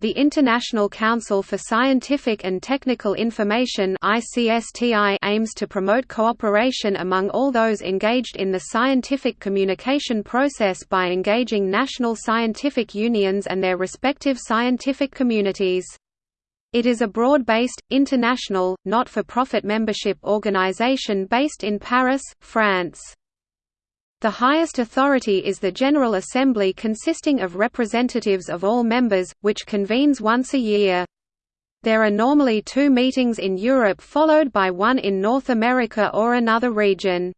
The International Council for Scientific and Technical Information aims to promote cooperation among all those engaged in the scientific communication process by engaging national scientific unions and their respective scientific communities. It is a broad-based, international, not-for-profit membership organization based in Paris, France. The highest authority is the General Assembly consisting of representatives of all members, which convenes once a year. There are normally two meetings in Europe followed by one in North America or another region.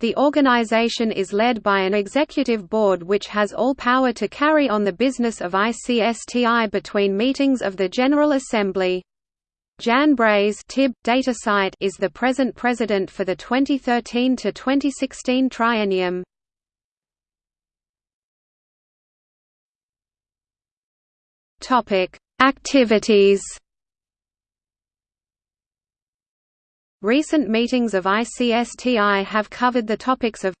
The organization is led by an executive board which has all power to carry on the business of ICSTI between meetings of the General Assembly. Jan Brase Tib, DataCite is the present president for the 2013 to 2016 triennium. Topic: Activities. Recent meetings of ICSTI have covered the topics of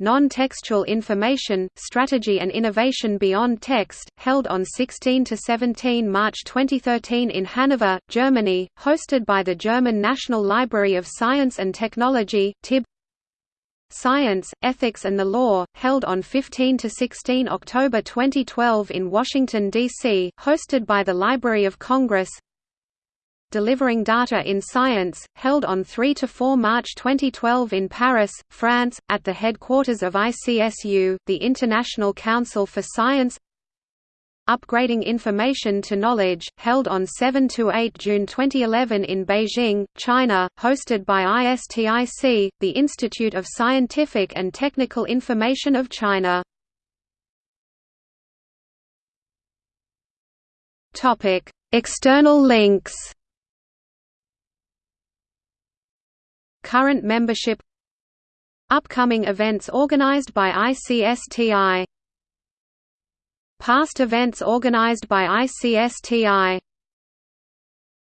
Non-textual information, strategy and innovation beyond text, held on 16–17 March 2013 in Hanover, Germany, hosted by the German National Library of Science and Technology TIB. Science, Ethics and the Law, held on 15–16 October 2012 in Washington, D.C., hosted by the Library of Congress Delivering Data in Science, held on 3–4 March 2012 in Paris, France, at the headquarters of ICSU, the International Council for Science Upgrading Information to Knowledge, held on 7–8 June 2011 in Beijing, China, hosted by ISTIC, the Institute of Scientific and Technical Information of China. External links Current membership. Upcoming events organized by ICSTI Past events organized by ICSTI